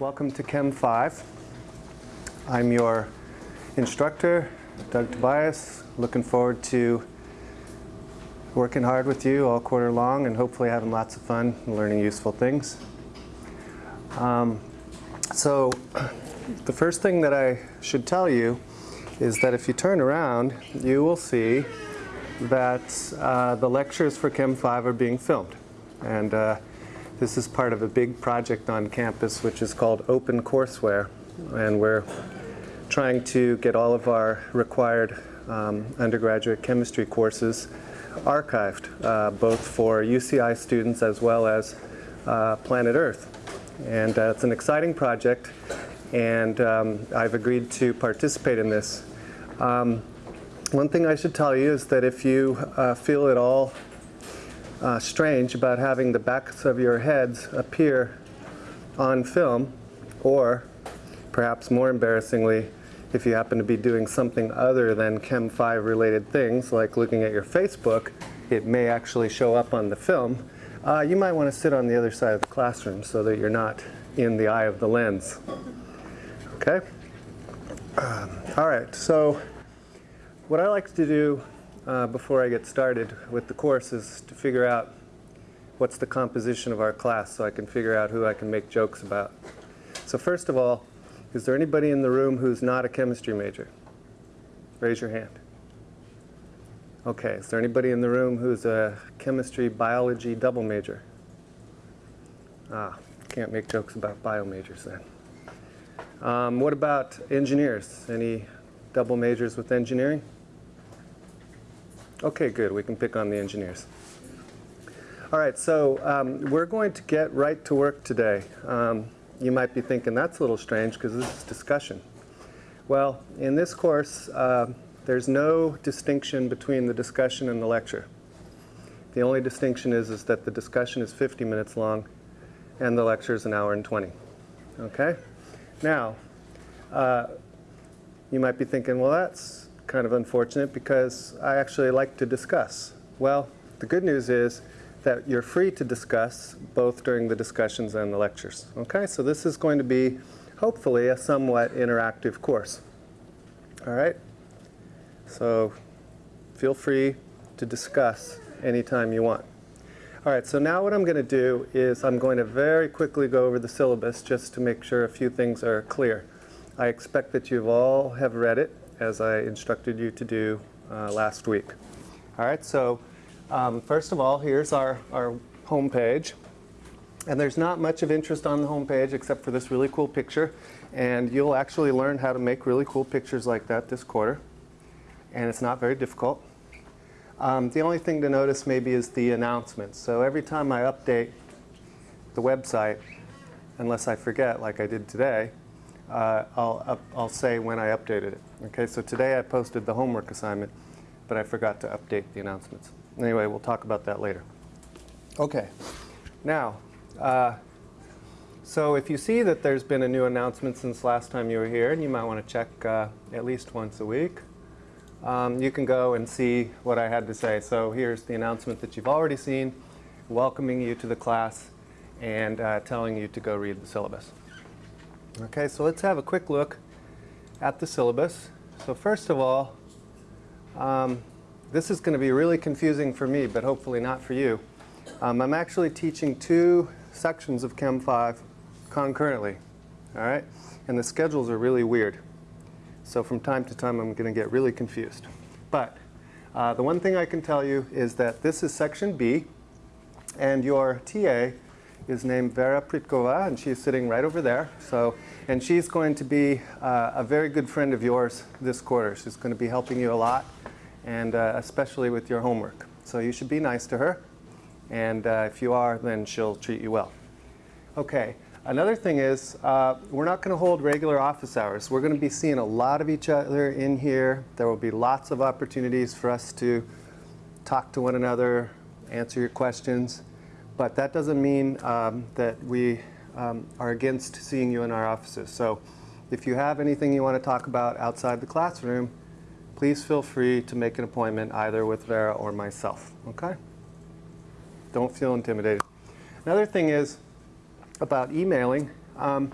welcome to Chem 5. I'm your instructor, Doug Tobias. Looking forward to working hard with you all quarter long and hopefully having lots of fun and learning useful things. Um, so the first thing that I should tell you is that if you turn around, you will see that uh, the lectures for Chem 5 are being filmed. And uh, this is part of a big project on campus which is called Open Courseware. And we're trying to get all of our required um, undergraduate chemistry courses archived, uh, both for UCI students as well as uh, Planet Earth. And uh, it's an exciting project, and um, I've agreed to participate in this. Um, one thing I should tell you is that if you uh, feel at all uh, strange about having the backs of your heads appear on film, or perhaps more embarrassingly, if you happen to be doing something other than Chem 5 related things, like looking at your Facebook, it may actually show up on the film. Uh, you might want to sit on the other side of the classroom so that you're not in the eye of the lens. Okay? Um, all right, so what I like to do uh, before I get started with the course is to figure out what's the composition of our class so I can figure out who I can make jokes about. So first of all, is there anybody in the room who's not a chemistry major? Raise your hand. Okay, is there anybody in the room who's a chemistry biology double major? Ah, can't make jokes about bio majors then. Um, what about engineers? Any double majors with engineering? Okay, good. We can pick on the engineers. All right, so um, we're going to get right to work today. Um, you might be thinking that's a little strange because this is discussion. Well, in this course, uh, there's no distinction between the discussion and the lecture. The only distinction is, is that the discussion is 50 minutes long and the lecture is an hour and 20. Okay? Now, uh, you might be thinking, well, that's kind of unfortunate because I actually like to discuss. Well, the good news is that you're free to discuss both during the discussions and the lectures. Okay, so this is going to be hopefully a somewhat interactive course. All right, so feel free to discuss anytime you want. All right, so now what I'm going to do is I'm going to very quickly go over the syllabus just to make sure a few things are clear. I expect that you've all have read it as I instructed you to do uh, last week. All right, so um, first of all, here's our, our home page. And there's not much of interest on the home page except for this really cool picture. And you'll actually learn how to make really cool pictures like that this quarter. And it's not very difficult. Um, the only thing to notice maybe is the announcements. So every time I update the website, unless I forget like I did today, uh, I'll, I'll say when I updated it. Okay, so today I posted the homework assignment, but I forgot to update the announcements. Anyway, we'll talk about that later. Okay, now, uh, so if you see that there's been a new announcement since last time you were here, and you might want to check uh, at least once a week, um, you can go and see what I had to say. So here's the announcement that you've already seen, welcoming you to the class and uh, telling you to go read the syllabus. Okay, so let's have a quick look at the syllabus. So first of all, um, this is going to be really confusing for me, but hopefully not for you. Um, I'm actually teaching two sections of Chem 5 concurrently, all right? And the schedules are really weird. So from time to time, I'm going to get really confused. But uh, the one thing I can tell you is that this is section B, and your TA is named Vera Pritkova, and she's sitting right over there. So, and she's going to be uh, a very good friend of yours this quarter. She's going to be helping you a lot, and uh, especially with your homework. So you should be nice to her, and uh, if you are, then she'll treat you well. Okay. Another thing is, uh, we're not going to hold regular office hours. We're going to be seeing a lot of each other in here. There will be lots of opportunities for us to talk to one another, answer your questions. But that doesn't mean um, that we um, are against seeing you in our offices. So if you have anything you want to talk about outside the classroom, please feel free to make an appointment either with Vera or myself, okay? Don't feel intimidated. Another thing is about emailing. Um,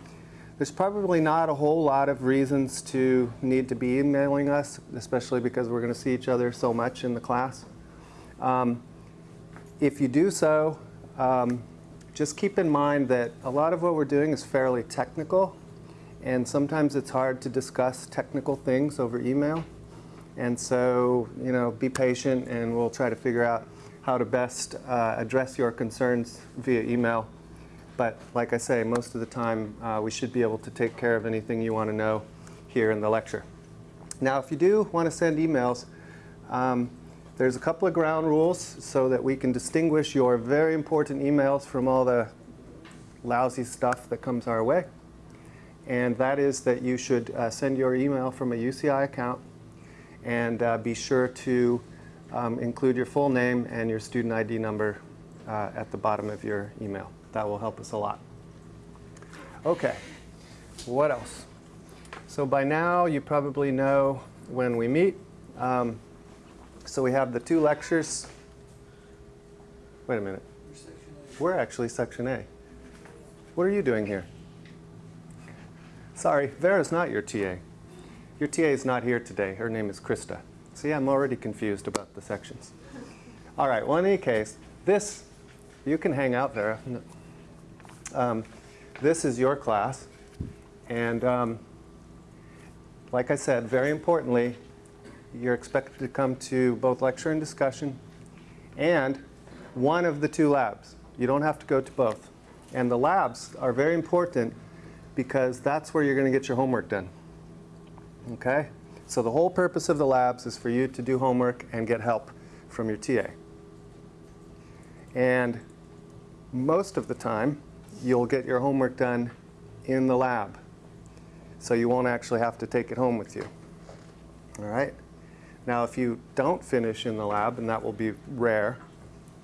There's probably not a whole lot of reasons to need to be emailing us, especially because we're going to see each other so much in the class. Um, if you do so, um, just keep in mind that a lot of what we're doing is fairly technical, and sometimes it's hard to discuss technical things over email. And so, you know, be patient, and we'll try to figure out how to best uh, address your concerns via email. But like I say, most of the time uh, we should be able to take care of anything you want to know here in the lecture. Now, if you do want to send emails, um, there's a couple of ground rules so that we can distinguish your very important emails from all the lousy stuff that comes our way. And that is that you should uh, send your email from a UCI account and uh, be sure to um, include your full name and your student ID number uh, at the bottom of your email. That will help us a lot. Okay, what else? So by now you probably know when we meet. Um, so we have the two lectures. Wait a minute. We're actually section A. What are you doing here? Sorry, Vera's not your TA. Your TA is not here today. Her name is Krista. See, I'm already confused about the sections. All right, well, in any case, this, you can hang out, Vera. Um, this is your class. And um, like I said, very importantly, you're expected to come to both lecture and discussion and one of the two labs. You don't have to go to both. And the labs are very important because that's where you're going to get your homework done. Okay? So the whole purpose of the labs is for you to do homework and get help from your TA. And most of the time, you'll get your homework done in the lab. So you won't actually have to take it home with you. All right? Now, if you don't finish in the lab, and that will be rare,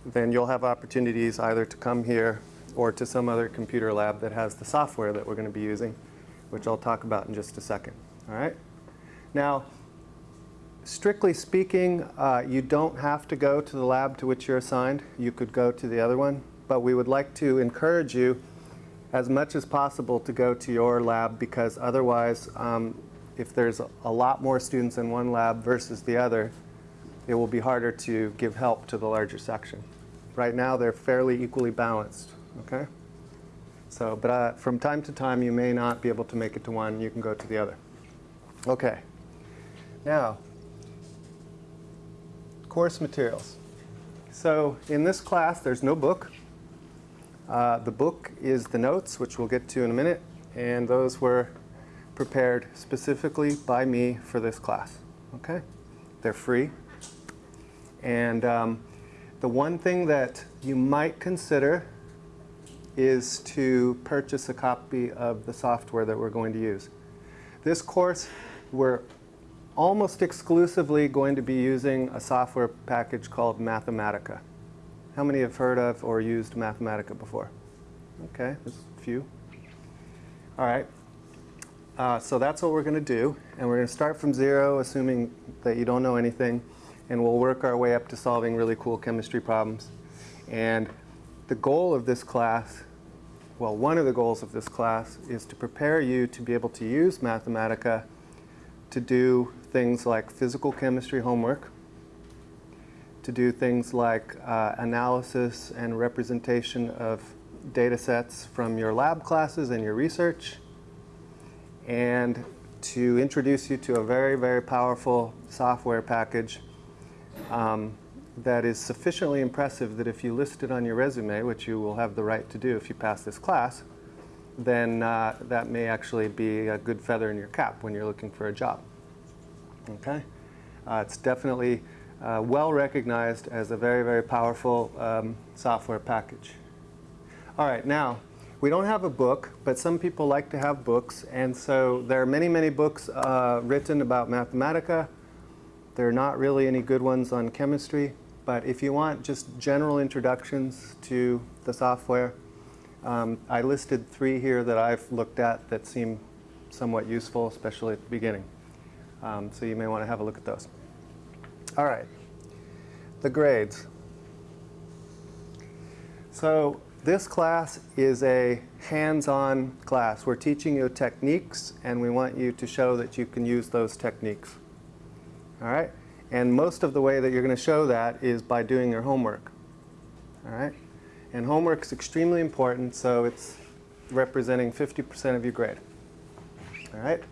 then you'll have opportunities either to come here or to some other computer lab that has the software that we're going to be using, which I'll talk about in just a second. All right? Now, strictly speaking, uh, you don't have to go to the lab to which you're assigned. You could go to the other one but we would like to encourage you as much as possible to go to your lab because otherwise, um, if there's a lot more students in one lab versus the other, it will be harder to give help to the larger section. Right now, they're fairly equally balanced, okay? So, but uh, from time to time, you may not be able to make it to one. You can go to the other. Okay. Now, course materials. So in this class, there's no book. Uh, the book is the notes, which we'll get to in a minute, and those were prepared specifically by me for this class. Okay? They're free. And um, the one thing that you might consider is to purchase a copy of the software that we're going to use. This course, we're almost exclusively going to be using a software package called Mathematica. How many have heard of or used Mathematica before? Okay, there's a few. All right. Uh, so that's what we're going to do. And we're going to start from zero, assuming that you don't know anything. And we'll work our way up to solving really cool chemistry problems. And the goal of this class, well, one of the goals of this class is to prepare you to be able to use Mathematica to do things like physical chemistry homework, to do things like uh, analysis and representation of data sets from your lab classes and your research, and to introduce you to a very, very powerful software package um, that is sufficiently impressive that if you list it on your resume, which you will have the right to do if you pass this class, then uh, that may actually be a good feather in your cap when you're looking for a job. Okay? Uh, it's definitely uh, well recognized as a very, very powerful um, software package. All right, now, we don't have a book, but some people like to have books, and so there are many, many books uh, written about Mathematica. There are not really any good ones on chemistry, but if you want just general introductions to the software, um, I listed three here that I've looked at that seem somewhat useful, especially at the beginning. Um, so you may want to have a look at those. All right, the grades. So this class is a hands-on class. We're teaching you techniques, and we want you to show that you can use those techniques. All right? And most of the way that you're going to show that is by doing your homework. All right? And homework is extremely important, so it's representing 50% of your grade. All right?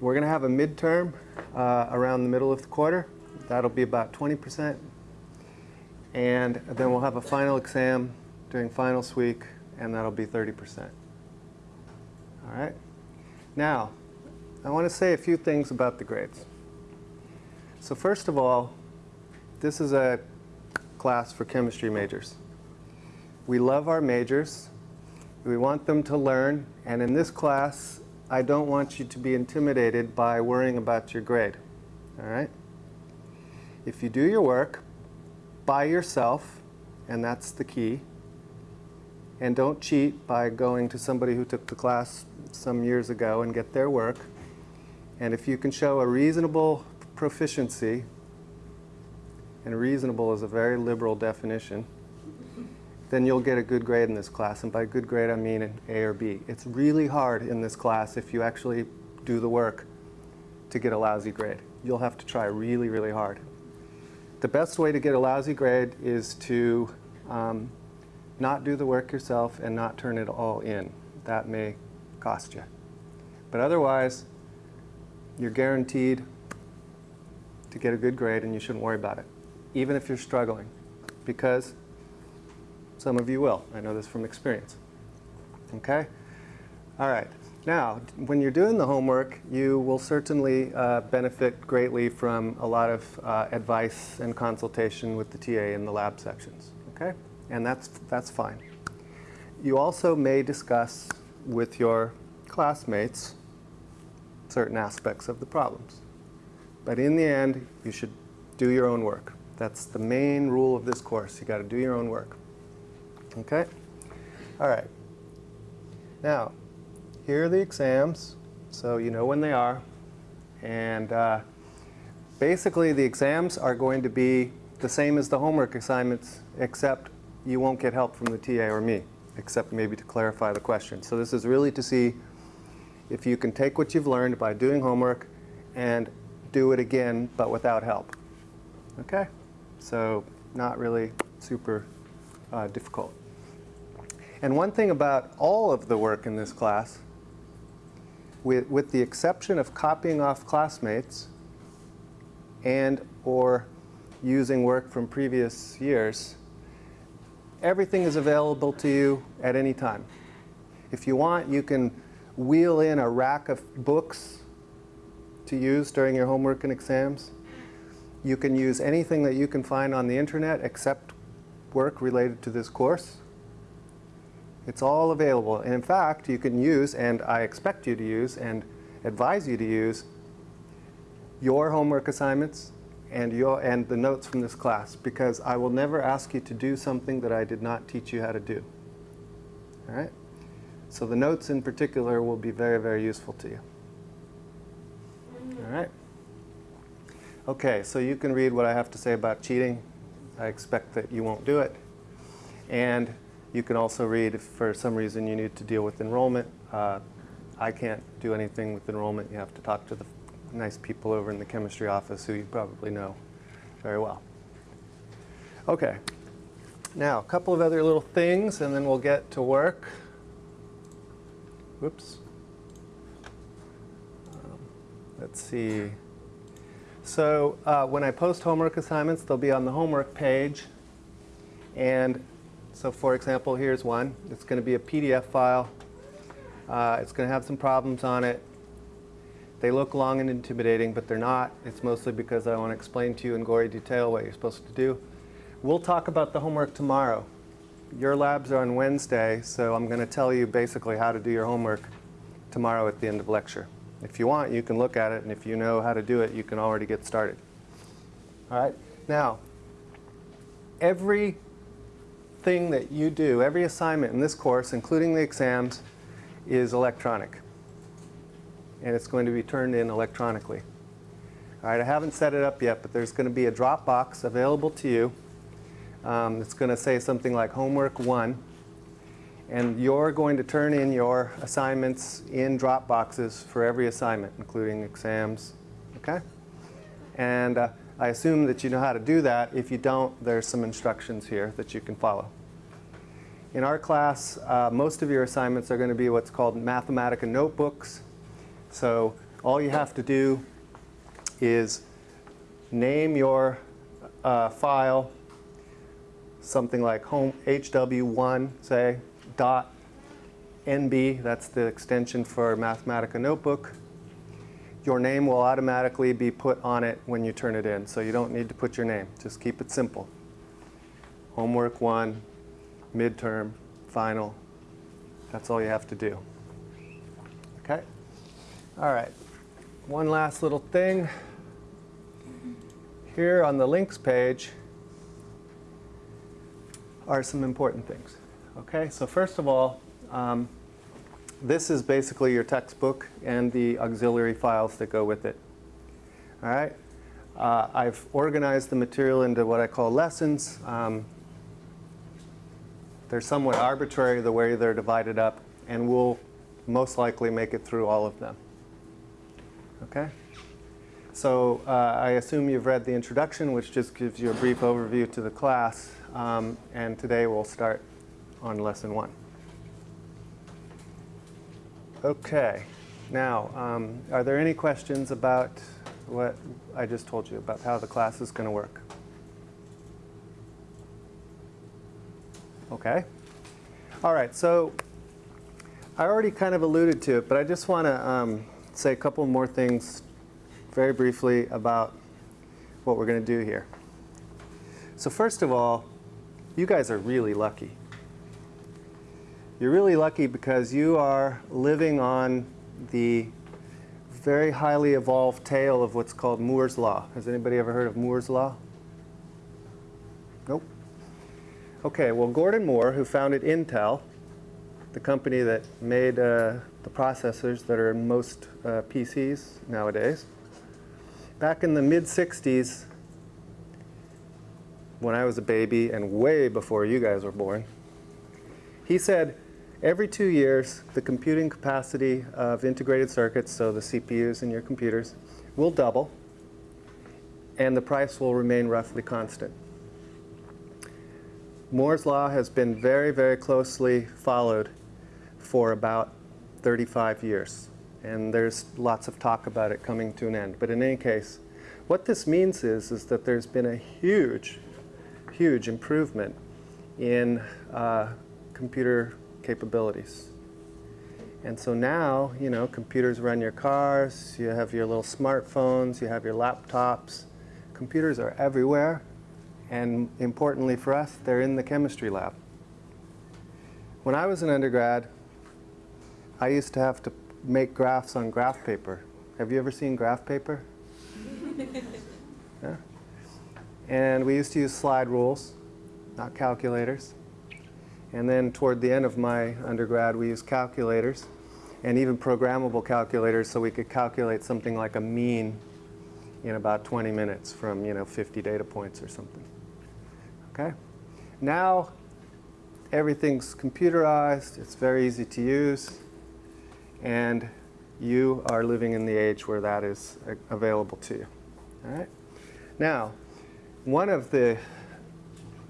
We're going to have a midterm uh, around the middle of the quarter. That'll be about 20%. And then we'll have a final exam during finals week, and that'll be 30%. All right? Now, I want to say a few things about the grades. So first of all, this is a class for chemistry majors. We love our majors. We want them to learn, and in this class, I don't want you to be intimidated by worrying about your grade. All right? If you do your work by yourself, and that's the key, and don't cheat by going to somebody who took the class some years ago and get their work. And if you can show a reasonable proficiency, and reasonable is a very liberal definition, then you'll get a good grade in this class. And by good grade, I mean an A or B. It's really hard in this class if you actually do the work to get a lousy grade. You'll have to try really, really hard. The best way to get a lousy grade is to um, not do the work yourself and not turn it all in. That may cost you. But otherwise, you're guaranteed to get a good grade and you shouldn't worry about it, even if you're struggling, because some of you will. I know this from experience. Okay? All right. Now, when you're doing the homework, you will certainly uh, benefit greatly from a lot of uh, advice and consultation with the TA in the lab sections. Okay? And that's, that's fine. You also may discuss with your classmates certain aspects of the problems. But in the end, you should do your own work. That's the main rule of this course. You got to do your own work. Okay? All right. Now, here are the exams, so you know when they are. And uh, basically, the exams are going to be the same as the homework assignments, except you won't get help from the TA or me, except maybe to clarify the question. So this is really to see if you can take what you've learned by doing homework and do it again, but without help. Okay? So not really super uh, difficult. And one thing about all of the work in this class, with, with the exception of copying off classmates and or using work from previous years, everything is available to you at any time. If you want, you can wheel in a rack of books to use during your homework and exams. You can use anything that you can find on the internet except work related to this course. It's all available. And in fact, you can use, and I expect you to use, and advise you to use, your homework assignments and, your, and the notes from this class because I will never ask you to do something that I did not teach you how to do. All right? So the notes in particular will be very, very useful to you. All right? Okay, so you can read what I have to say about cheating. I expect that you won't do it. And you can also read if for some reason you need to deal with enrollment. Uh, I can't do anything with enrollment. You have to talk to the nice people over in the chemistry office who you probably know very well. Okay, now a couple of other little things and then we'll get to work. Whoops. Um, let's see. So uh, when I post homework assignments, they'll be on the homework page. And so for example, here's one. It's going to be a PDF file. Uh, it's going to have some problems on it. They look long and intimidating, but they're not. It's mostly because I want to explain to you in gory detail what you're supposed to do. We'll talk about the homework tomorrow. Your labs are on Wednesday, so I'm going to tell you basically how to do your homework tomorrow at the end of lecture. If you want, you can look at it, and if you know how to do it, you can already get started. All right? Now, every thing that you do, every assignment in this course, including the exams, is electronic and it's going to be turned in electronically. All right, I haven't set it up yet, but there's going to be a Dropbox available to you. Um, it's going to say something like homework one, And you're going to turn in your assignments in Dropboxes for every assignment, including exams, okay? And uh, I assume that you know how to do that. If you don't, there's some instructions here that you can follow. In our class, uh, most of your assignments are going to be what's called Mathematica notebooks. So all you have to do is name your uh, file, something like home HW1, say, dot NB, that's the extension for Mathematica Notebook. Your name will automatically be put on it when you turn it in, so you don't need to put your name. Just keep it simple. Homework 1, midterm, final. That's all you have to do. Okay? All right. One last little thing. Here on the links page are some important things. Okay, so first of all, um, this is basically your textbook and the auxiliary files that go with it. All right, uh, I've organized the material into what I call lessons. Um, they're somewhat arbitrary the way they're divided up, and we'll most likely make it through all of them. Okay? So uh, I assume you've read the introduction, which just gives you a brief overview to the class. Um, and today we'll start on lesson one. Okay. Now, um, are there any questions about what I just told you about how the class is going to work? Okay. All right. So I already kind of alluded to it, but I just want to um, say a couple more things very briefly about what we're going to do here. So first of all, you guys are really lucky. You're really lucky because you are living on the very highly evolved tail of what's called Moore's Law. Has anybody ever heard of Moore's Law? Nope. Okay, well Gordon Moore, who founded Intel, the company that made uh, the processors that are in most uh, PCs nowadays, back in the mid-60s, when I was a baby and way before you guys were born, he said every two years the computing capacity of integrated circuits, so the CPUs in your computers, will double and the price will remain roughly constant. Moore's law has been very, very closely followed for about 35 years. And there's lots of talk about it coming to an end. But in any case, what this means is, is that there's been a huge, huge improvement in uh, computer capabilities. And so now, you know, computers run your cars, you have your little smartphones, you have your laptops. Computers are everywhere. And importantly for us, they're in the chemistry lab. When I was an undergrad, I used to have to make graphs on graph paper. Have you ever seen graph paper? yeah. And we used to use slide rules, not calculators. And then toward the end of my undergrad, we used calculators and even programmable calculators so we could calculate something like a mean in about 20 minutes from, you know, 50 data points or something. Okay? Now, everything's computerized. It's very easy to use. And you are living in the age where that is available to you. All right? Now, one of the,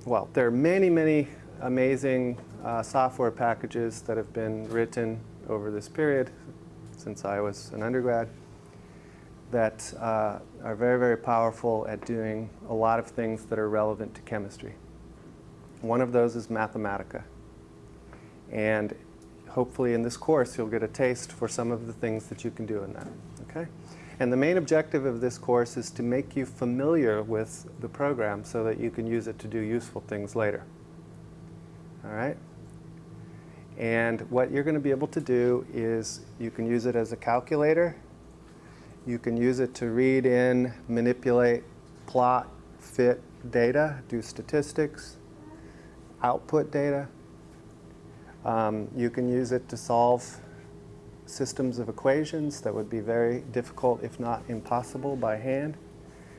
well, there are many, many amazing uh, software packages that have been written over this period since I was an undergrad that uh, are very, very powerful at doing a lot of things that are relevant to chemistry. One of those is Mathematica. And hopefully in this course you'll get a taste for some of the things that you can do in that. Okay? And the main objective of this course is to make you familiar with the program so that you can use it to do useful things later. All right? And what you're going to be able to do is you can use it as a calculator. You can use it to read in, manipulate, plot, fit data, do statistics, output data. Um, you can use it to solve systems of equations that would be very difficult, if not impossible, by hand,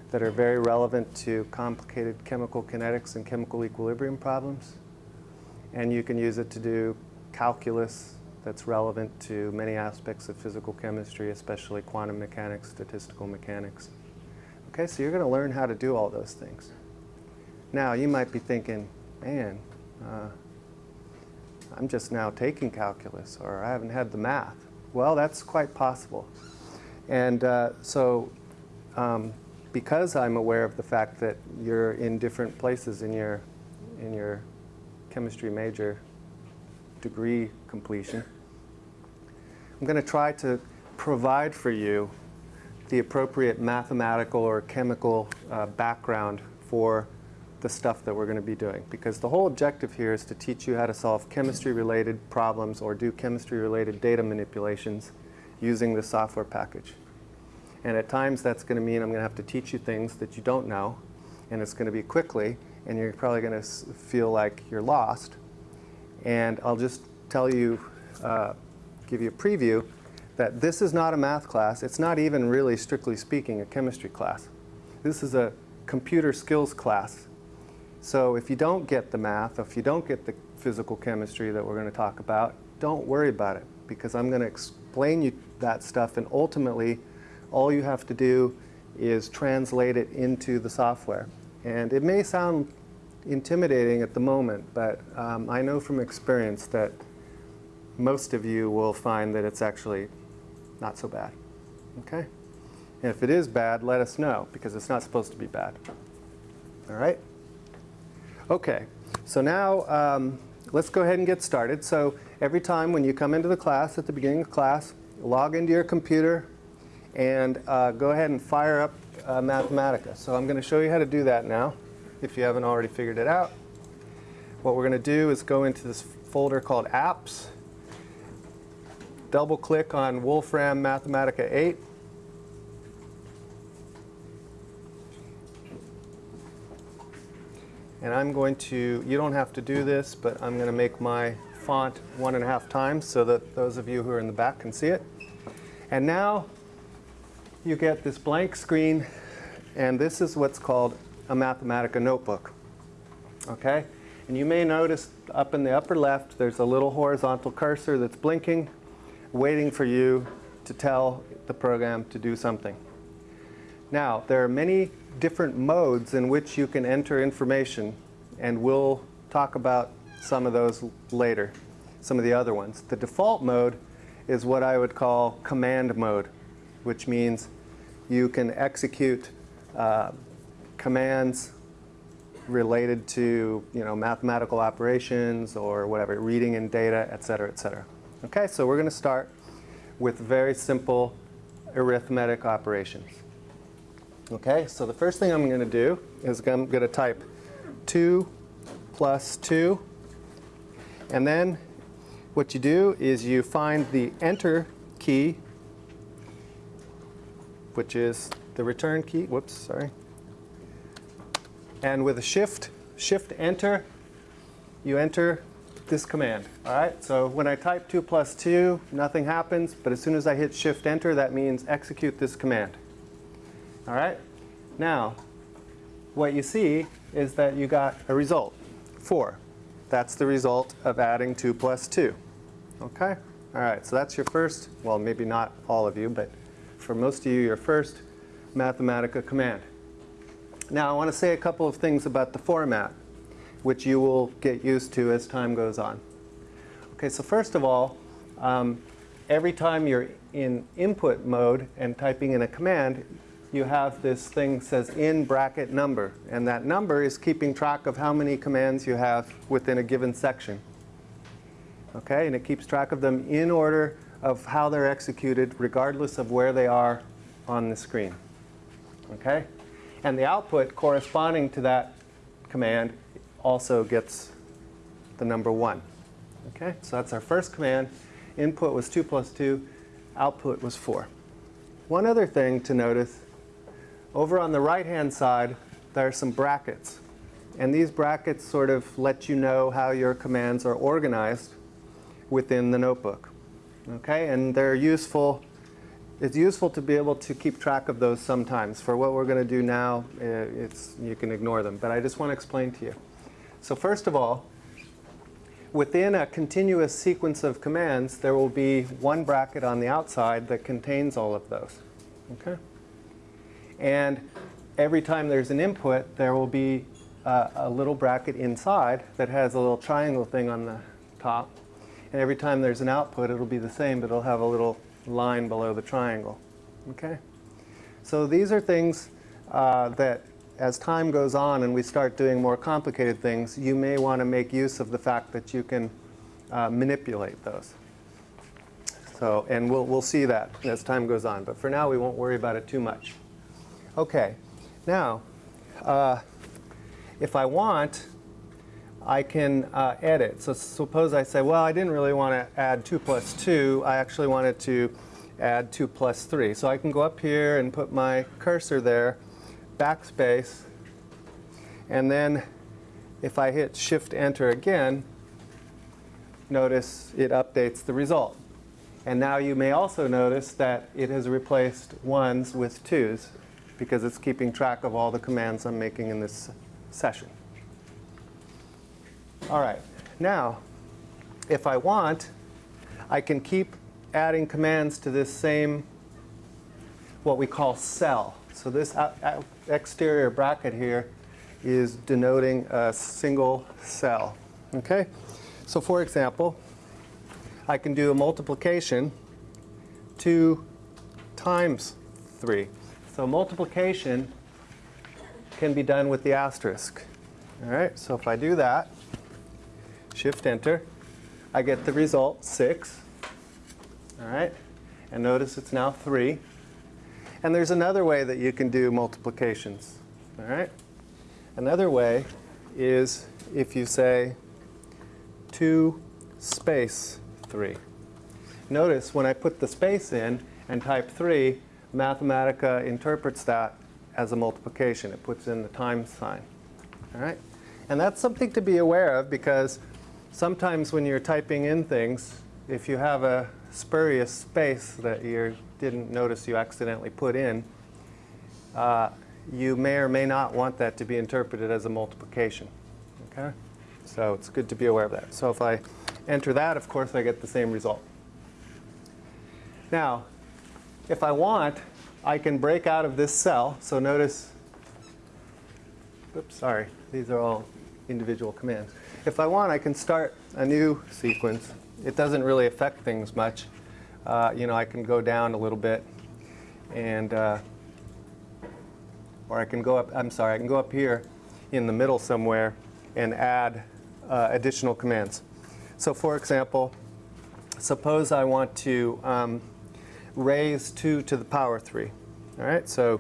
that are very relevant to complicated chemical kinetics and chemical equilibrium problems. And you can use it to do calculus that's relevant to many aspects of physical chemistry, especially quantum mechanics, statistical mechanics. Okay, so you're going to learn how to do all those things. Now, you might be thinking, man, uh, I'm just now taking calculus, or I haven't had the math. Well, that's quite possible. And uh, so, um, because I'm aware of the fact that you're in different places in your, in your chemistry major degree completion, I'm going to try to provide for you the appropriate mathematical or chemical uh, background for the stuff that we're going to be doing. Because the whole objective here is to teach you how to solve chemistry-related problems or do chemistry-related data manipulations using the software package. And at times that's going to mean I'm going to have to teach you things that you don't know, and it's going to be quickly, and you're probably going to feel like you're lost. And I'll just tell you, uh, give you a preview, that this is not a math class. It's not even really, strictly speaking, a chemistry class. This is a computer skills class. So if you don't get the math, if you don't get the physical chemistry that we're going to talk about, don't worry about it because I'm going to explain you that stuff and ultimately all you have to do is translate it into the software. And it may sound intimidating at the moment, but um, I know from experience that most of you will find that it's actually not so bad. Okay? And if it is bad, let us know because it's not supposed to be bad. All right? Okay, so now um, let's go ahead and get started. So every time when you come into the class, at the beginning of class, log into your computer and uh, go ahead and fire up uh, Mathematica. So I'm going to show you how to do that now, if you haven't already figured it out. What we're going to do is go into this folder called Apps, double click on Wolfram Mathematica 8, And I'm going to, you don't have to do this, but I'm going to make my font one and a half times so that those of you who are in the back can see it. And now you get this blank screen, and this is what's called a Mathematica notebook. Okay? And you may notice up in the upper left, there's a little horizontal cursor that's blinking, waiting for you to tell the program to do something. Now, there are many different modes in which you can enter information, and we'll talk about some of those later, some of the other ones. The default mode is what I would call command mode, which means you can execute uh, commands related to you know, mathematical operations or whatever, reading in data, et cetera, et cetera. Okay, so we're going to start with very simple arithmetic operations. Okay, so the first thing I'm going to do is I'm going to type 2 plus 2. And then what you do is you find the enter key, which is the return key. Whoops, sorry. And with a shift, shift enter, you enter this command. All right, so when I type 2 plus 2, nothing happens. But as soon as I hit shift enter, that means execute this command. All right? Now, what you see is that you got a result, 4. That's the result of adding 2 plus 2. Okay? All right, so that's your first, well, maybe not all of you, but for most of you, your first Mathematica command. Now, I want to say a couple of things about the format, which you will get used to as time goes on. Okay, so first of all, um, every time you're in input mode and typing in a command, you have this thing says in bracket number. And that number is keeping track of how many commands you have within a given section. Okay, and it keeps track of them in order of how they're executed regardless of where they are on the screen. Okay? And the output corresponding to that command also gets the number 1. Okay, so that's our first command. Input was 2 plus 2. Output was 4. One other thing to notice over on the right-hand side, there are some brackets. And these brackets sort of let you know how your commands are organized within the notebook. Okay, and they're useful. It's useful to be able to keep track of those sometimes. For what we're going to do now, eh, it's, you can ignore them. But I just want to explain to you. So first of all, within a continuous sequence of commands, there will be one bracket on the outside that contains all of those. Okay? And every time there's an input, there will be uh, a little bracket inside that has a little triangle thing on the top. And every time there's an output, it'll be the same, but it'll have a little line below the triangle. Okay? So these are things uh, that as time goes on and we start doing more complicated things, you may want to make use of the fact that you can uh, manipulate those. So, and we'll, we'll see that as time goes on. But for now, we won't worry about it too much. Okay, now, uh, if I want, I can uh, edit. So suppose I say, well, I didn't really want to add 2 plus 2. I actually wanted to add 2 plus 3. So I can go up here and put my cursor there, backspace, and then if I hit Shift Enter again, notice it updates the result. And now you may also notice that it has replaced ones with twos because it's keeping track of all the commands I'm making in this session. All right, now, if I want, I can keep adding commands to this same, what we call cell. So this exterior bracket here is denoting a single cell. Okay? So for example, I can do a multiplication 2 times 3. So multiplication can be done with the asterisk. All right, so if I do that, shift enter, I get the result 6. All right, and notice it's now 3. And there's another way that you can do multiplications. All right, another way is if you say 2 space 3. Notice when I put the space in and type 3, Mathematica interprets that as a multiplication. It puts in the times sign. All right? And that's something to be aware of because sometimes when you're typing in things, if you have a spurious space that you didn't notice you accidentally put in, uh, you may or may not want that to be interpreted as a multiplication. Okay? So it's good to be aware of that. So if I enter that, of course, I get the same result. Now, if I want, I can break out of this cell. So notice, oops, sorry, these are all individual commands. If I want, I can start a new sequence. It doesn't really affect things much. Uh, you know, I can go down a little bit and, uh, or I can go up, I'm sorry, I can go up here in the middle somewhere and add uh, additional commands. So for example, suppose I want to um, raise 2 to the power 3. All right, so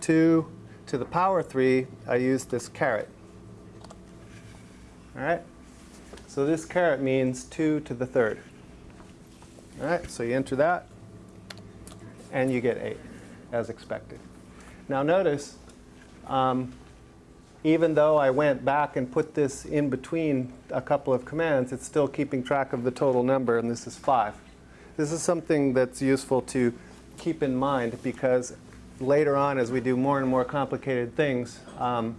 2 to the power 3, I use this caret. All right, so this caret means 2 to the third. All right, so you enter that, and you get 8, as expected. Now notice, um, even though I went back and put this in between a couple of commands, it's still keeping track of the total number, and this is 5. This is something that's useful to keep in mind because later on as we do more and more complicated things, um,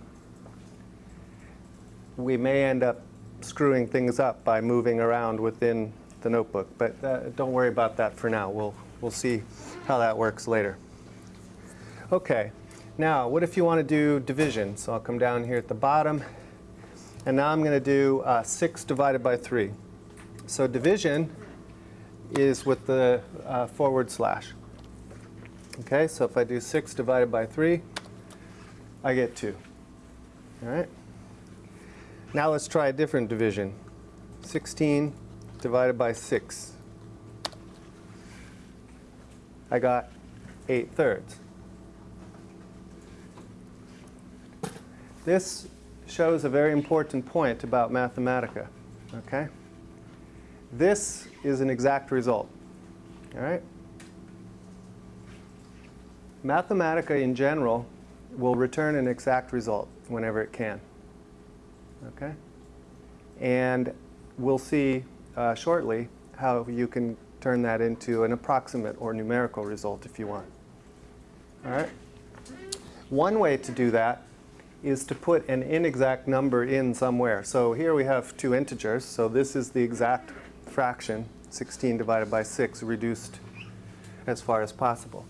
we may end up screwing things up by moving around within the notebook. But uh, don't worry about that for now. We'll, we'll see how that works later. Okay, now what if you want to do division? So I'll come down here at the bottom. And now I'm going to do uh, 6 divided by 3. So division is with the uh, forward slash. Okay, so if I do 6 divided by 3, I get 2. All right. Now let's try a different division. 16 divided by 6. I got 8 thirds. This shows a very important point about Mathematica. Okay? This is an exact result. All right? Mathematica in general will return an exact result whenever it can. Okay? And we'll see uh, shortly how you can turn that into an approximate or numerical result if you want. All right? One way to do that is to put an inexact number in somewhere. So here we have two integers. So this is the exact fraction, 16 divided by 6, reduced as far as possible.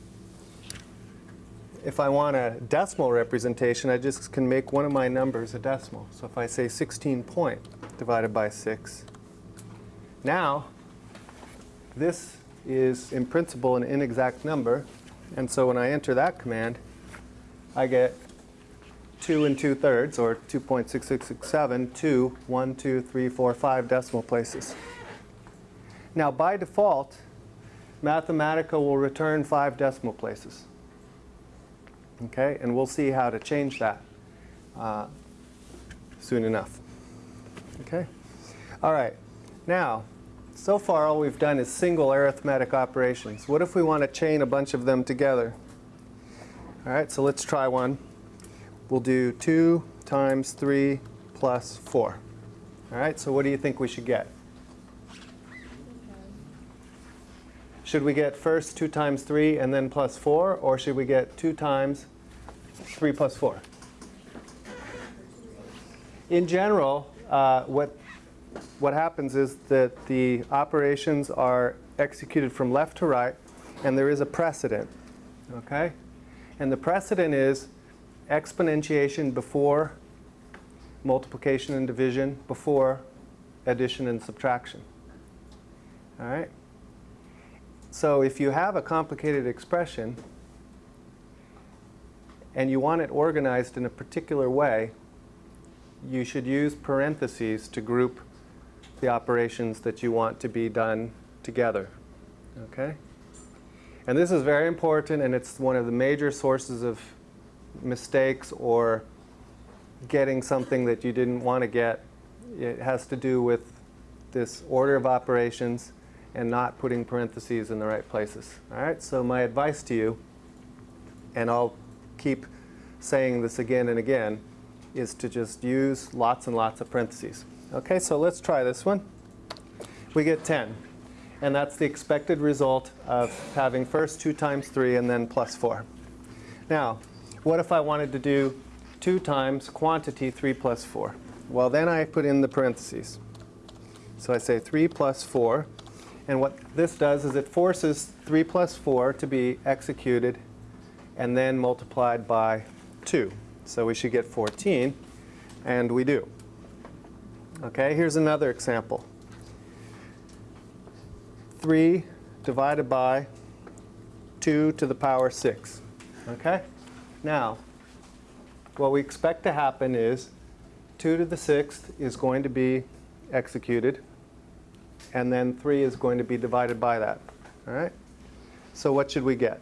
If I want a decimal representation, I just can make one of my numbers a decimal. So if I say 16 point divided by 6, now this is in principle an inexact number. And so when I enter that command, I get 2 and 2 thirds, or 2.6667, to 1, 2, 3, 4, 5 decimal places. Now by default, Mathematica will return 5 decimal places. Okay, and we'll see how to change that uh, soon enough. Okay, all right. Now, so far all we've done is single arithmetic operations. What if we want to chain a bunch of them together? All right, so let's try one. We'll do 2 times 3 plus 4. All right, so what do you think we should get? Should we get first 2 times 3 and then plus 4, or should we get 2 times 3 plus 4? In general, uh, what, what happens is that the operations are executed from left to right, and there is a precedent. Okay? And the precedent is exponentiation before multiplication and division, before addition and subtraction. All right? So if you have a complicated expression and you want it organized in a particular way, you should use parentheses to group the operations that you want to be done together. Okay? And this is very important and it's one of the major sources of mistakes or getting something that you didn't want to get. It has to do with this order of operations and not putting parentheses in the right places. All right, so my advice to you, and I'll keep saying this again and again, is to just use lots and lots of parentheses. Okay, so let's try this one. We get 10. And that's the expected result of having first 2 times 3 and then plus 4. Now, what if I wanted to do 2 times quantity 3 plus 4? Well, then I put in the parentheses. So I say 3 plus 4. And what this does is it forces 3 plus 4 to be executed and then multiplied by 2. So we should get 14, and we do. Okay, here's another example. 3 divided by 2 to the power 6. Okay? Now, what we expect to happen is 2 to the 6th is going to be executed and then 3 is going to be divided by that. All right? So what should we get?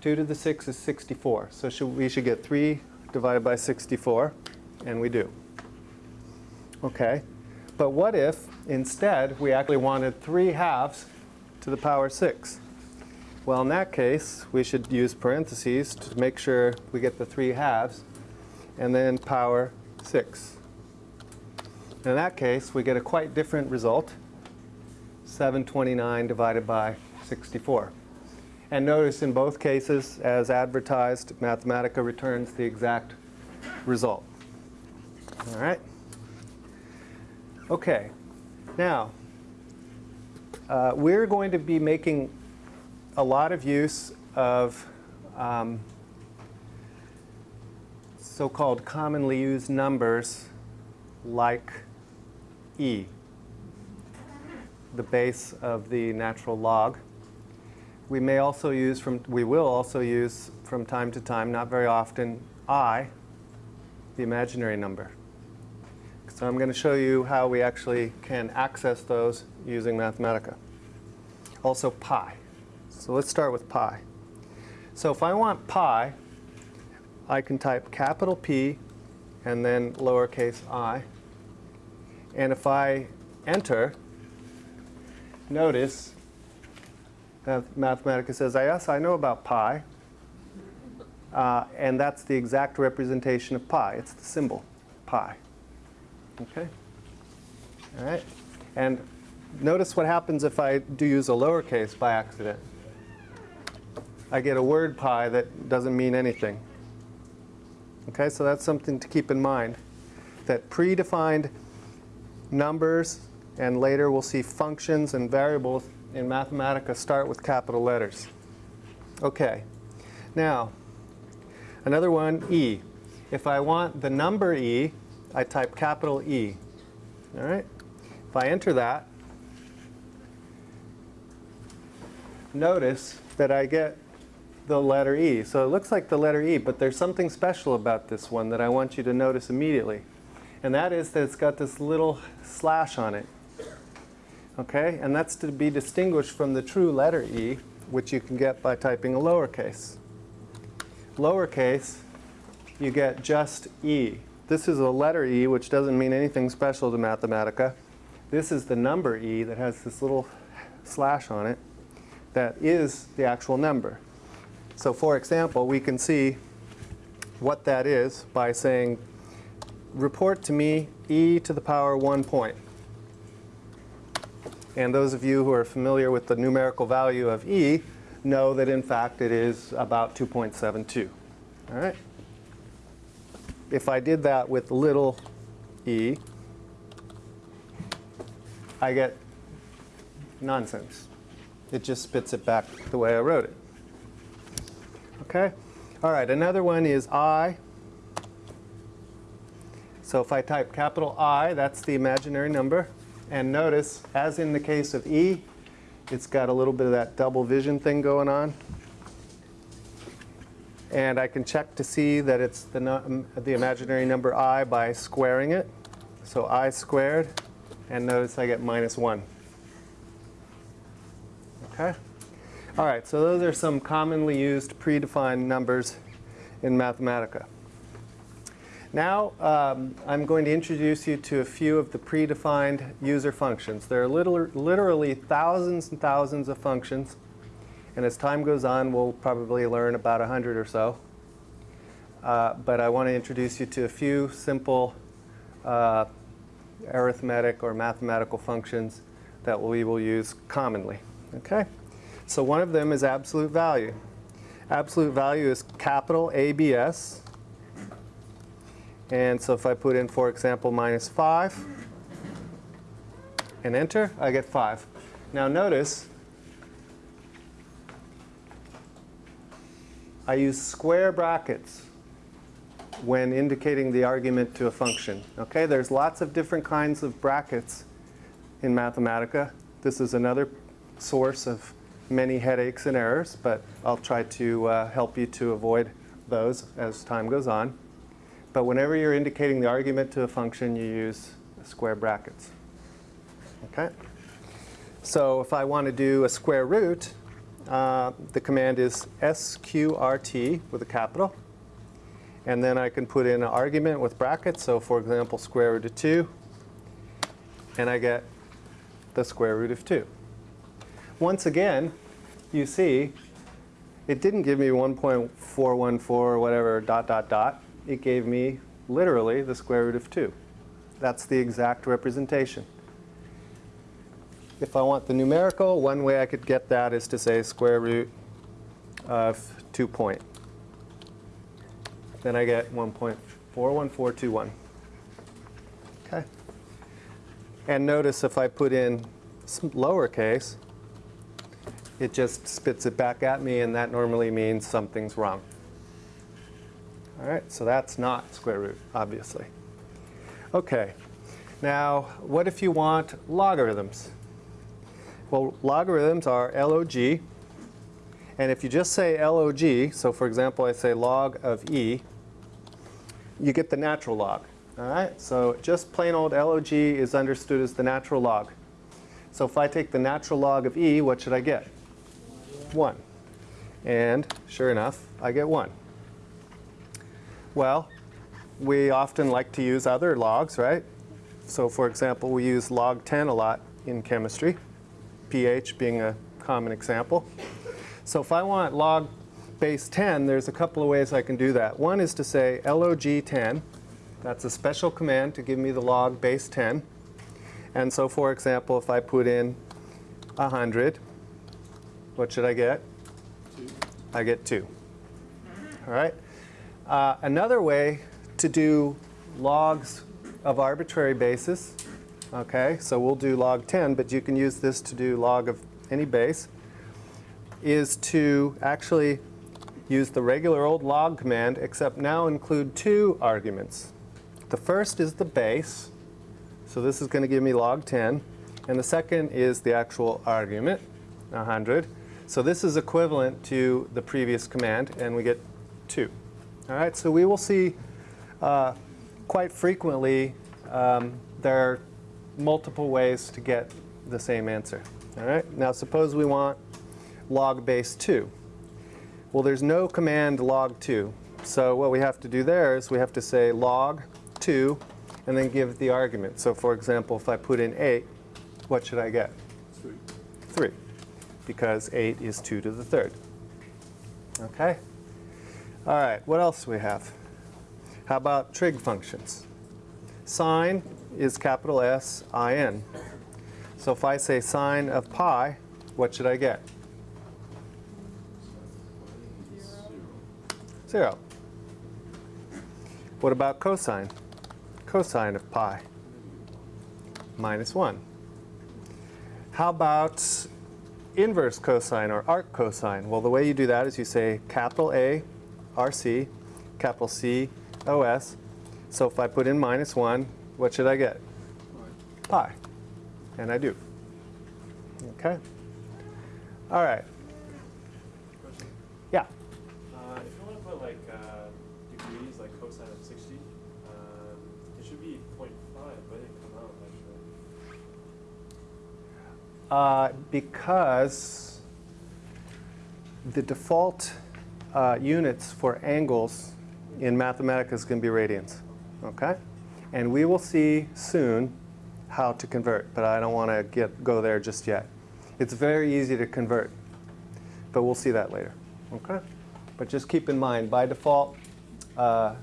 2 to the 6 is 64. So should, we should get 3 divided by 64, and we do. Okay. But what if, instead, we actually wanted 3 halves to the power 6? Well, in that case, we should use parentheses to make sure we get the 3 halves, and then power 6. In that case, we get a quite different result. 729 divided by 64. And notice in both cases, as advertised, Mathematica returns the exact result. All right? Okay. Now, uh, we're going to be making a lot of use of um, so-called commonly used numbers like e the base of the natural log. We may also use from, we will also use from time to time, not very often, i, the imaginary number. So I'm going to show you how we actually can access those using Mathematica. Also pi. So let's start with pi. So if I want pi, I can type capital P and then lowercase i. And if I enter, notice Mathematica says, yes, I know about pi. Uh, and that's the exact representation of pi. It's the symbol, pi. Okay? All right? And notice what happens if I do use a lowercase by accident. I get a word pi that doesn't mean anything. Okay, so that's something to keep in mind, that predefined numbers and later we'll see functions and variables in Mathematica start with capital letters. Okay, now another one, E. If I want the number E, I type capital E. All right, if I enter that, notice that I get the letter E. So it looks like the letter E, but there's something special about this one that I want you to notice immediately. And that is that it's got this little slash on it. Okay, and that's to be distinguished from the true letter E, which you can get by typing a lowercase. Lowercase, you get just E. This is a letter E, which doesn't mean anything special to Mathematica. This is the number E that has this little slash on it that is the actual number. So for example, we can see what that is by saying, report to me e to the power 1 point. And those of you who are familiar with the numerical value of e know that in fact it is about 2.72. All right? If I did that with little e, I get nonsense. It just spits it back the way I wrote it. Okay? All right, another one is I. So if I type capital I, that's the imaginary number. And notice, as in the case of E, it's got a little bit of that double vision thing going on. And I can check to see that it's the, the imaginary number i by squaring it. So i squared, and notice I get minus 1. Okay? All right, so those are some commonly used predefined numbers in Mathematica. Now um, I'm going to introduce you to a few of the predefined user functions. There are literally thousands and thousands of functions. And as time goes on, we'll probably learn about 100 or so. Uh, but I want to introduce you to a few simple uh, arithmetic or mathematical functions that we will use commonly. Okay? So one of them is absolute value. Absolute value is capital ABS. And so if I put in, for example, minus 5 and enter, I get 5. Now notice, I use square brackets when indicating the argument to a function. Okay, there's lots of different kinds of brackets in Mathematica. This is another source of many headaches and errors, but I'll try to uh, help you to avoid those as time goes on. But whenever you're indicating the argument to a function, you use square brackets. Okay? So if I want to do a square root, uh, the command is sqrt with a capital. And then I can put in an argument with brackets. So for example, square root of 2. And I get the square root of 2. Once again, you see, it didn't give me 1.414 or whatever dot dot dot. It gave me literally the square root of 2. That's the exact representation. If I want the numerical, one way I could get that is to say square root of 2 point. Then I get 1.41421. Okay. And notice if I put in lowercase, it just spits it back at me, and that normally means something's wrong. All right, so that's not square root, obviously. Okay, now what if you want logarithms? Well, logarithms are log, and if you just say log, so for example, I say log of e, you get the natural log. All right, so just plain old log is understood as the natural log. So if I take the natural log of e, what should I get? 1. And sure enough, I get 1. Well, we often like to use other logs, right? So for example, we use log 10 a lot in chemistry, pH being a common example. So if I want log base 10, there's a couple of ways I can do that. One is to say log 10. That's a special command to give me the log base 10. And so for example, if I put in 100, what should I get? Two. I get 2. All right. Uh, another way to do logs of arbitrary basis, okay, so we'll do log 10, but you can use this to do log of any base, is to actually use the regular old log command, except now include two arguments. The first is the base, so this is going to give me log 10, and the second is the actual argument, 100. So this is equivalent to the previous command, and we get 2. All right, so we will see uh, quite frequently um, there are multiple ways to get the same answer. All right, now suppose we want log base 2. Well, there's no command log 2. So what we have to do there is we have to say log 2 and then give the argument. So for example, if I put in 8, what should I get? 3. 3, because 8 is 2 to the third. Okay? All right, what else we have? How about trig functions? Sine is capital S I N. So if I say sine of pi, what should I get? 0. What about cosine? Cosine of pi? Minus 1. How about inverse cosine or arc cosine? Well, the way you do that is you say capital A, RC, capital C, OS. So if I put in minus 1, what should I get? Pi. And I do. Okay. All right. Yeah. Uh, if you want to put like uh, degrees, like cosine of 60, um, it should be 0.5, but it didn't come out actually. Uh, because the default uh, units for angles in Mathematica is going to be radians. Okay? And we will see soon how to convert, but I don't want to get go there just yet. It's very easy to convert, but we'll see that later. Okay? But just keep in mind, by default, uh,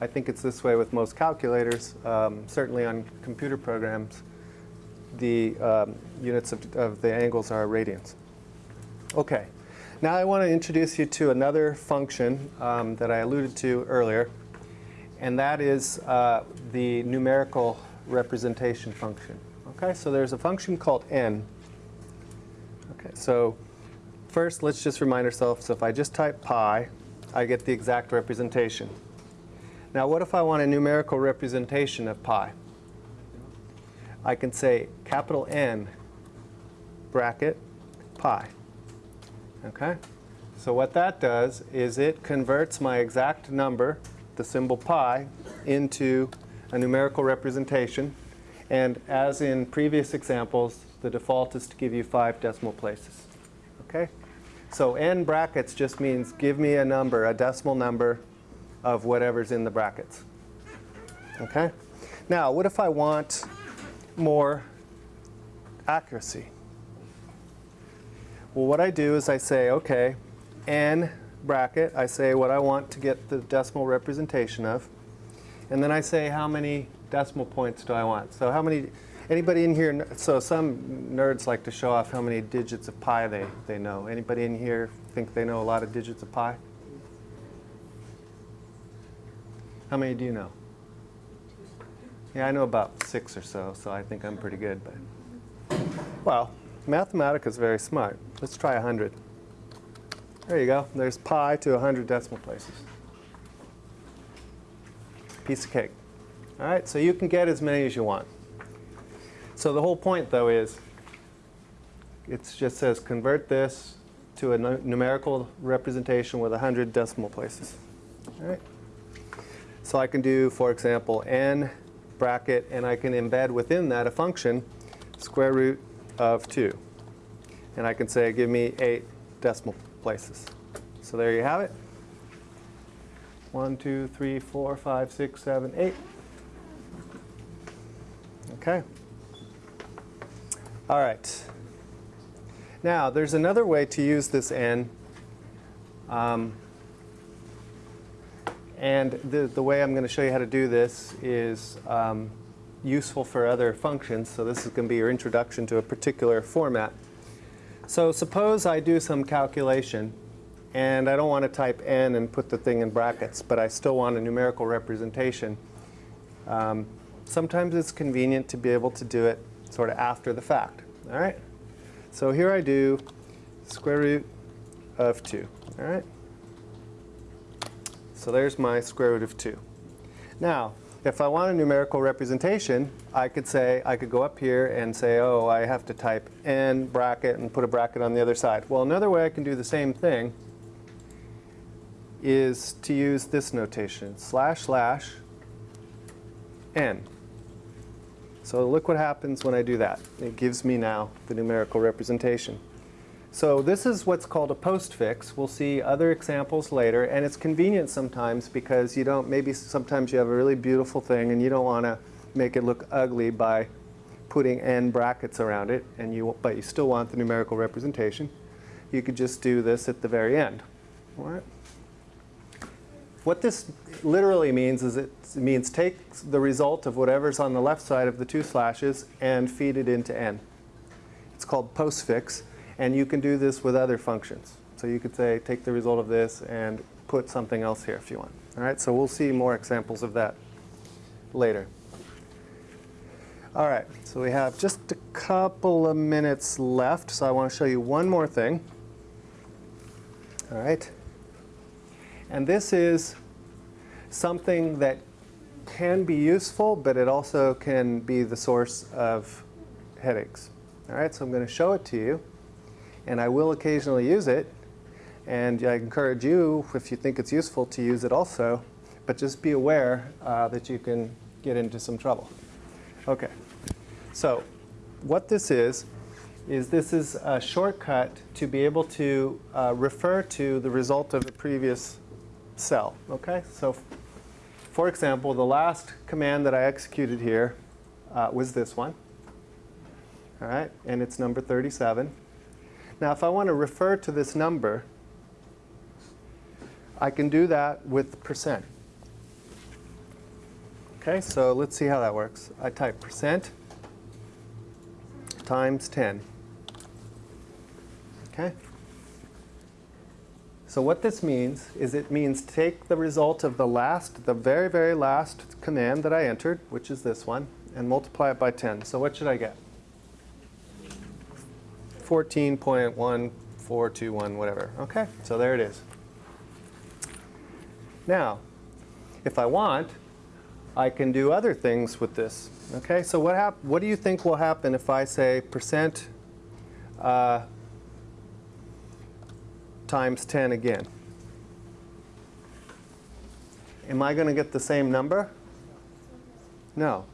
I think it's this way with most calculators, um, certainly on computer programs, the um, units of, of the angles are radians. Okay, now I want to introduce you to another function um, that I alluded to earlier, and that is uh, the numerical representation function. Okay, so there's a function called n. Okay, so first let's just remind ourselves, so if I just type pi, I get the exact representation. Now what if I want a numerical representation of pi? I can say capital N bracket pi. Okay? So what that does is it converts my exact number, the symbol pi, into a numerical representation. And as in previous examples, the default is to give you five decimal places. Okay? So n brackets just means give me a number, a decimal number of whatever's in the brackets. Okay? Now, what if I want more accuracy. Well, what I do is I say, okay, n bracket, I say what I want to get the decimal representation of. And then I say how many decimal points do I want. So how many, anybody in here, so some nerds like to show off how many digits of pi they, they know. Anybody in here think they know a lot of digits of pi? How many do you know? Yeah, I know about six or so, so I think I'm pretty good. But Well, Mathematica is very smart. Let's try 100. There you go. There's pi to 100 decimal places. Piece of cake. All right, so you can get as many as you want. So the whole point, though, is it just says convert this to a numerical representation with 100 decimal places. All right. So I can do, for example, n bracket, and I can embed within that a function, square root of 2. And I can say, give me 8 decimal places. So there you have it. 1, 2, 3, 4, 5, 6, 7, 8. Okay. All right. Now, there's another way to use this n. Um, and the, the way I'm going to show you how to do this is um, useful for other functions. So this is going to be your introduction to a particular format. So suppose I do some calculation and I don't want to type n and put the thing in brackets, but I still want a numerical representation. Um, sometimes it's convenient to be able to do it sort of after the fact. All right? So here I do square root of 2. All right? So there's my square root of 2. Now, if I want a numerical representation, I could say, I could go up here and say, oh, I have to type n bracket and put a bracket on the other side. Well, another way I can do the same thing is to use this notation, slash slash n. So look what happens when I do that. It gives me now the numerical representation. So this is what's called a postfix. We'll see other examples later, and it's convenient sometimes because you don't, maybe sometimes you have a really beautiful thing and you don't want to make it look ugly by putting n brackets around it, and you, but you still want the numerical representation. You could just do this at the very end. All right? What this literally means is it means take the result of whatever's on the left side of the two slashes and feed it into n. It's called postfix. And you can do this with other functions. So you could say, take the result of this and put something else here if you want. All right, so we'll see more examples of that later. All right, so we have just a couple of minutes left, so I want to show you one more thing. All right. And this is something that can be useful, but it also can be the source of headaches. All right, so I'm going to show it to you and I will occasionally use it. And I encourage you, if you think it's useful, to use it also. But just be aware uh, that you can get into some trouble. OK. So what this is, is this is a shortcut to be able to uh, refer to the result of the previous cell. OK? So for example, the last command that I executed here uh, was this one. All right? And it's number 37. Now, if I want to refer to this number, I can do that with percent. Okay, so let's see how that works. I type percent times 10. Okay? So what this means is it means take the result of the last, the very, very last command that I entered, which is this one, and multiply it by 10. So what should I get? 14.1421, whatever. Okay, so there it is. Now, if I want, I can do other things with this. Okay, so what, hap what do you think will happen if I say percent uh, times 10 again? Am I going to get the same number? No,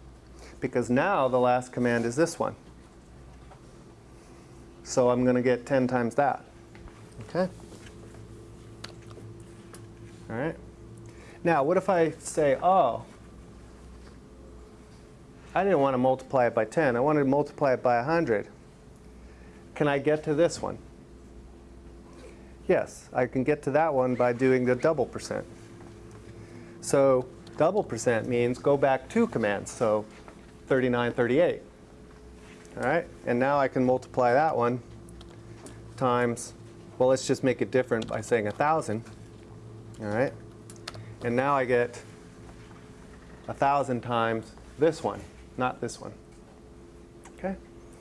because now the last command is this one. So I'm going to get 10 times that. Okay? All right. Now, what if I say, oh, I didn't want to multiply it by 10. I wanted to multiply it by 100. Can I get to this one? Yes, I can get to that one by doing the double percent. So double percent means go back two commands, so 39, 38. All right, and now I can multiply that one times, well, let's just make it different by saying 1,000. All right, and now I get 1,000 times this one, not this one. Okay,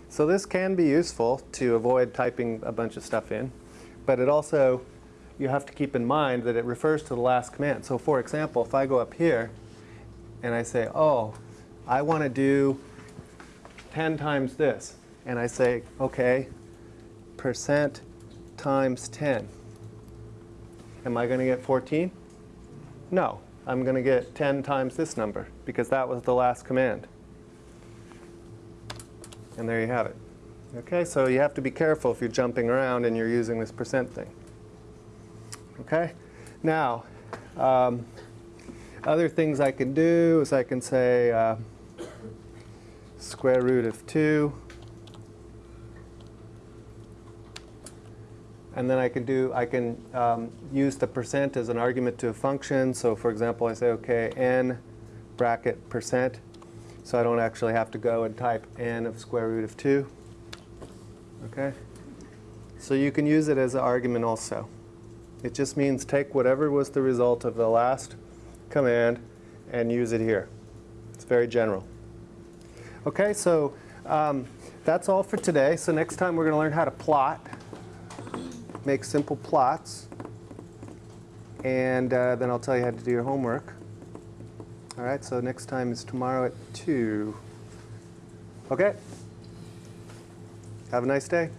so this can be useful to avoid typing a bunch of stuff in, but it also, you have to keep in mind that it refers to the last command. So for example, if I go up here and I say, oh, I want to do 10 times this. And I say, OK, percent times 10. Am I going to get 14? No. I'm going to get 10 times this number, because that was the last command. And there you have it. OK, so you have to be careful if you're jumping around and you're using this percent thing. OK? Now, um, other things I can do is I can say, uh, square root of 2. And then I can do, I can um, use the percent as an argument to a function. So for example, I say, OK, n bracket percent. So I don't actually have to go and type n of square root of 2. OK? So you can use it as an argument also. It just means take whatever was the result of the last command and use it here. It's very general. Okay, so um, that's all for today. So next time we're going to learn how to plot, make simple plots, and uh, then I'll tell you how to do your homework. All right, so next time is tomorrow at 2. Okay? Have a nice day.